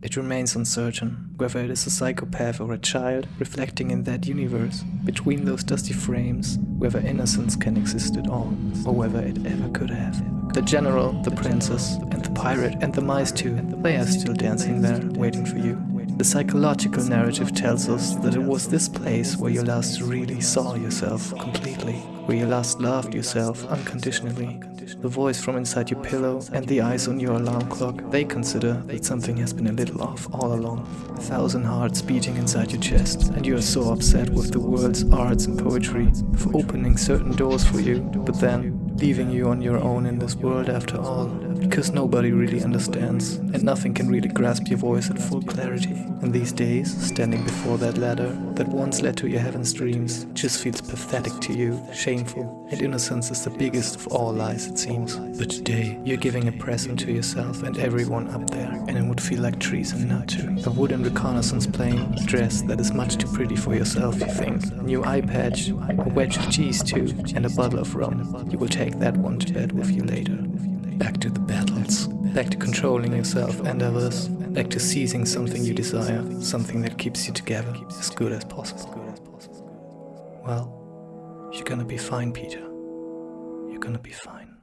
It remains uncertain whether it is a psychopath or a child reflecting in that universe, between those dusty frames, whether innocence can exist at all, or whether it ever could have. The general, the princess, and the pirate, and the mice too, they are still dancing there, waiting for you. The psychological narrative tells us that it was this place where you last really saw yourself completely, where you last loved yourself unconditionally. The voice from inside your pillow and the eyes on your alarm clock, they consider that something has been a little off all along. A thousand hearts beating inside your chest, and you are so upset with the world's arts and poetry for opening certain doors for you, but then leaving you on your own in this world after all, because nobody really understands, and nothing can really grasp your voice at full clarity. And these days, standing before that ladder that once led to your heaven's dreams, just feels pathetic to you, shameful, and innocence is the biggest of all lies, it seems. But today, you're giving a present to yourself and everyone up there, would feel like treason not to. A wooden reconnaissance plane, dress that is much too pretty for yourself, you think, a new eye patch, a wedge of cheese too, and a bottle of rum. You will take that one to bed with you later. Back to the battles, back to controlling yourself and others, back to seizing something you desire, something that keeps you together as good as possible. Well, you're gonna be fine, Peter. You're gonna be fine.